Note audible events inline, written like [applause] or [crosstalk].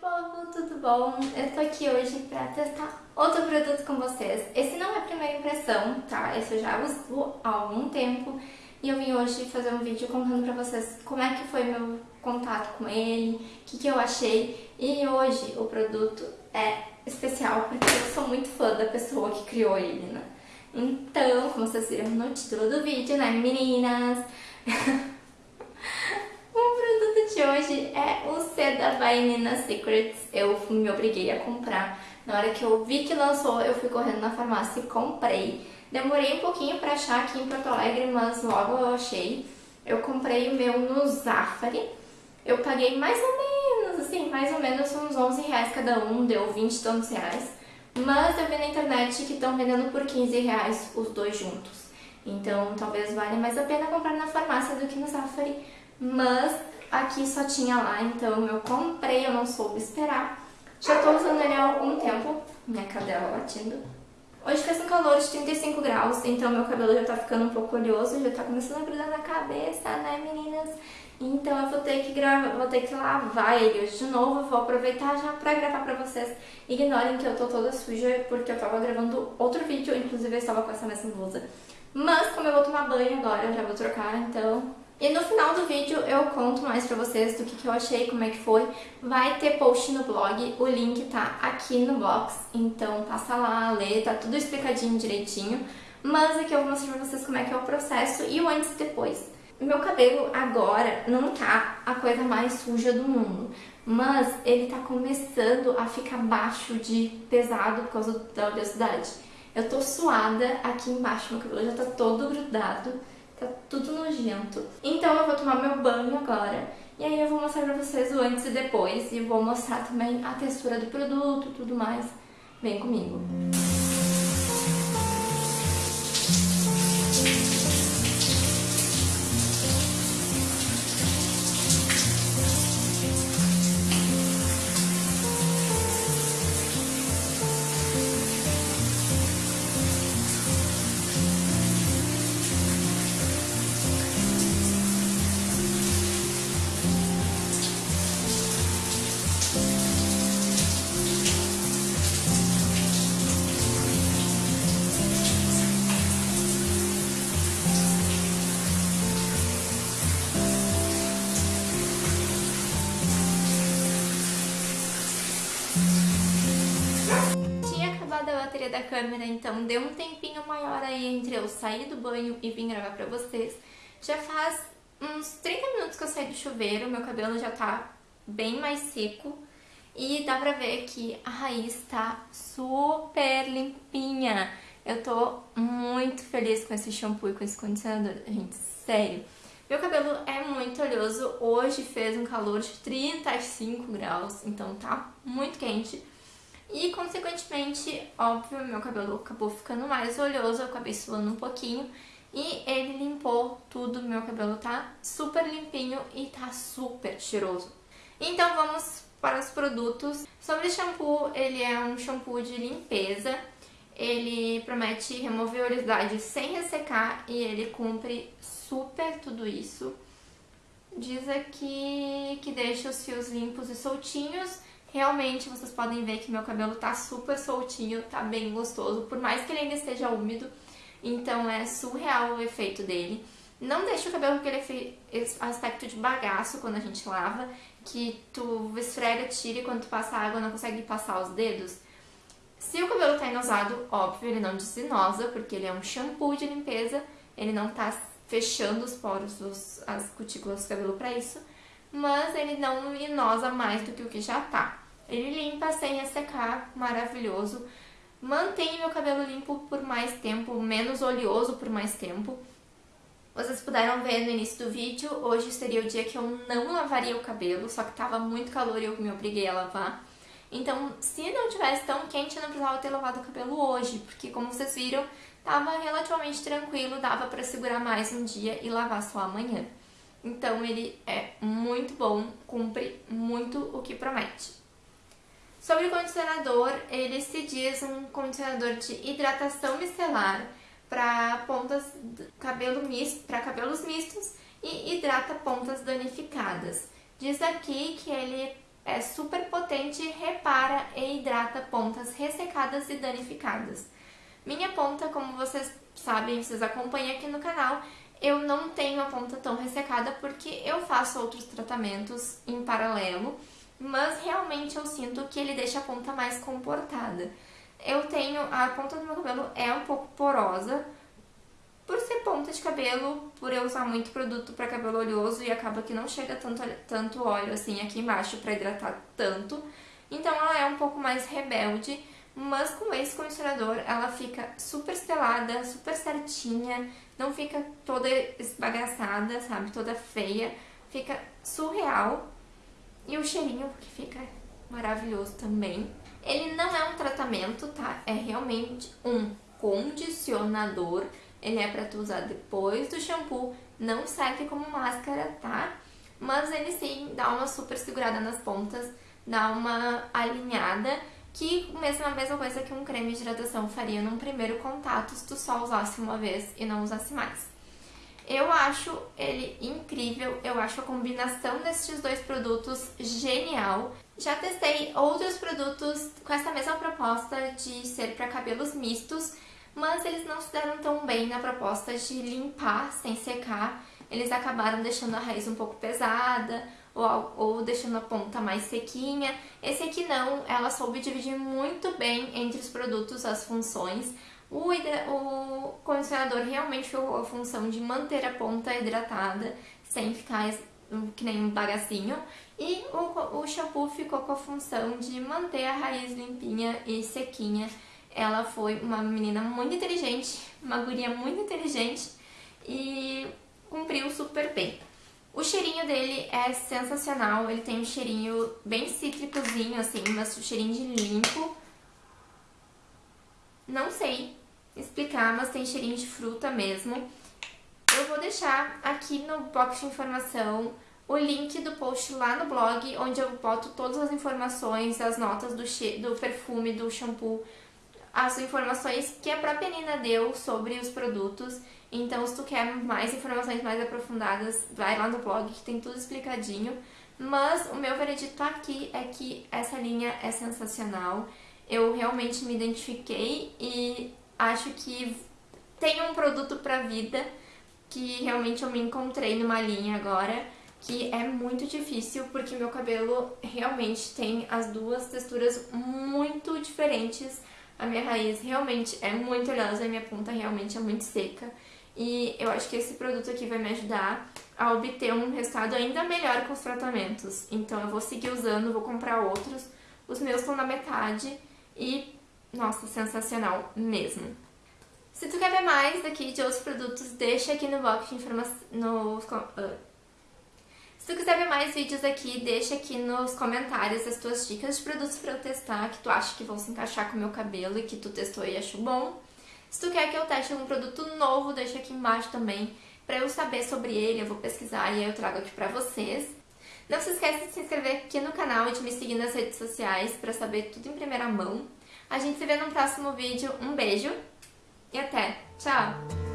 povo, tudo bom? Eu tô aqui hoje pra testar outro produto com vocês. Esse não é a primeira impressão, tá? Esse eu já uso há algum tempo e eu vim hoje fazer um vídeo contando pra vocês como é que foi meu contato com ele, o que, que eu achei. E hoje o produto é especial porque eu sou muito fã da pessoa que criou ele, né? Então, como vocês viram no título do vídeo, né, meninas? [laughs] de hoje é o C da Vainina Secrets. Eu me obriguei a comprar. Na hora que eu vi que lançou, eu fui correndo na farmácia e comprei. Demorei um pouquinho pra achar aqui em Porto Alegre, mas logo eu achei. Eu comprei o meu no Zafari. Eu paguei mais ou menos, assim, mais ou menos uns 11 reais cada um, deu 20 e tantos reais. Mas eu vi na internet que estão vendendo por 15 reais os dois juntos. Então talvez valha mais a pena comprar na farmácia do que no Zafari. Mas Aqui só tinha lá, então eu comprei, eu não soube esperar. Já tô usando ele há algum tempo, minha cadela latindo. Hoje fez um calor de 35 graus, então meu cabelo já tá ficando um pouco oleoso, já tá começando a grudar na cabeça, né meninas? Então eu vou ter que gravar, vou ter que lavar ele hoje de novo, vou aproveitar já pra gravar pra vocês. Ignorem que eu tô toda suja, porque eu tava gravando outro vídeo, inclusive eu estava com essa mesma blusa. Mas como eu vou tomar banho agora, eu já vou trocar, então e no final do vídeo eu conto mais pra vocês do que, que eu achei, como é que foi. Vai ter post no blog, o link tá aqui no box, então passa lá, lê, tá tudo explicadinho direitinho. Mas aqui eu vou mostrar pra vocês como é que é o processo e o antes e depois. Meu cabelo agora não tá a coisa mais suja do mundo, mas ele tá começando a ficar baixo de pesado por causa da oleosidade. Eu tô suada aqui embaixo, meu cabelo já tá todo grudado. Tá tudo nojento. Então eu vou tomar meu banho agora. E aí eu vou mostrar pra vocês o antes e depois. E vou mostrar também a textura do produto, tudo mais. Vem comigo. Música da câmera, então deu um tempinho maior aí entre eu sair do banho e vir gravar pra vocês. Já faz uns 30 minutos que eu saí do chuveiro, meu cabelo já tá bem mais seco. E dá pra ver que a raiz tá super limpinha. Eu tô muito feliz com esse shampoo e com esse condicionador, gente, sério. Meu cabelo é muito oleoso, hoje fez um calor de 35 graus, então tá muito quente. E, consequentemente, óbvio, meu cabelo acabou ficando mais oleoso, eu acabei suando um pouquinho. E ele limpou tudo, meu cabelo tá super limpinho e tá super cheiroso. Então vamos para os produtos. Sobre shampoo, ele é um shampoo de limpeza. Ele promete remover oleosidade sem ressecar e ele cumpre super tudo isso. Diz aqui que deixa os fios limpos e soltinhos Realmente vocês podem ver que meu cabelo tá super soltinho, tá bem gostoso, por mais que ele ainda esteja úmido, então é surreal o efeito dele. Não deixa o cabelo com aquele aspecto de bagaço quando a gente lava, que tu esfrega, tira e quando tu passa água não consegue passar os dedos. Se o cabelo tá inosado, óbvio, ele não desinosa, porque ele é um shampoo de limpeza, ele não tá fechando os poros, as cutículas do cabelo para isso mas ele não inosa mais do que o que já tá. Ele limpa sem ressecar, maravilhoso. Mantém meu cabelo limpo por mais tempo, menos oleoso por mais tempo. Vocês puderam ver no início do vídeo, hoje seria o dia que eu não lavaria o cabelo, só que tava muito calor e eu me obriguei a lavar. Então, se não tivesse tão quente, eu não precisava ter lavado o cabelo hoje, porque como vocês viram, tava relativamente tranquilo, dava pra segurar mais um dia e lavar só amanhã. Então ele é muito bom, cumpre muito o que promete. Sobre o condicionador, ele se diz um condicionador de hidratação micelar para pontas cabelo misto, para cabelos mistos e hidrata pontas danificadas. Diz aqui que ele é super potente repara e hidrata pontas ressecadas e danificadas. Minha ponta, como vocês sabem, vocês acompanham aqui no canal, eu não tenho a ponta tão ressecada porque eu faço outros tratamentos em paralelo, mas realmente eu sinto que ele deixa a ponta mais comportada. Eu tenho, a ponta do meu cabelo é um pouco porosa, por ser ponta de cabelo, por eu usar muito produto para cabelo oleoso e acaba que não chega tanto, tanto óleo assim aqui embaixo para hidratar tanto. Então ela é um pouco mais rebelde, mas com esse condicionador ela fica super estelada, super certinha, não fica toda esbagaçada, sabe, toda feia, fica surreal. E o cheirinho que fica maravilhoso também. Ele não é um tratamento, tá? É realmente um condicionador ele é para tu usar depois do shampoo, não serve como máscara, tá? Mas ele sim dá uma super segurada nas pontas, dá uma alinhada, que mesmo a mesma coisa que um creme de hidratação faria num primeiro contato se tu só usasse uma vez e não usasse mais. Eu acho ele incrível, eu acho a combinação desses dois produtos genial. Já testei outros produtos com essa mesma proposta de ser para cabelos mistos, mas eles não se deram tão bem na proposta de limpar sem secar. Eles acabaram deixando a raiz um pouco pesada ou, ou deixando a ponta mais sequinha. Esse aqui não, ela soube dividir muito bem entre os produtos as funções. O, o condicionador realmente ficou a função de manter a ponta hidratada sem ficar que nem um bagacinho. E o, o shampoo ficou com a função de manter a raiz limpinha e sequinha ela foi uma menina muito inteligente, uma guria muito inteligente e cumpriu super bem. O cheirinho dele é sensacional, ele tem um cheirinho bem cítricozinho assim, mas um cheirinho de limpo. Não sei explicar, mas tem cheirinho de fruta mesmo. Eu vou deixar aqui no box de informação o link do post lá no blog, onde eu boto todas as informações, as notas do, do perfume, do shampoo, as informações que a própria Nina deu sobre os produtos. Então, se tu quer mais informações mais aprofundadas, vai lá no blog que tem tudo explicadinho. Mas o meu veredito aqui é que essa linha é sensacional. Eu realmente me identifiquei e acho que tem um produto pra vida que realmente eu me encontrei numa linha agora que é muito difícil porque meu cabelo realmente tem as duas texturas muito diferentes a minha raiz realmente é muito oleosa, a minha ponta realmente é muito seca. E eu acho que esse produto aqui vai me ajudar a obter um resultado ainda melhor com os tratamentos. Então eu vou seguir usando, vou comprar outros. Os meus estão na metade e, nossa, sensacional mesmo. Se tu quer ver mais daqui de outros produtos, deixa aqui no box de informação, no, uh, se tu quiser ver mais vídeos aqui, deixa aqui nos comentários as tuas dicas de produtos para eu testar, que tu acha que vão se encaixar com o meu cabelo e que tu testou e achou bom. Se tu quer que eu teste algum produto novo, deixa aqui embaixo também, para eu saber sobre ele, eu vou pesquisar e aí eu trago aqui pra vocês. Não se esqueça de se inscrever aqui no canal e de me seguir nas redes sociais para saber tudo em primeira mão. A gente se vê no próximo vídeo. Um beijo e até! Tchau!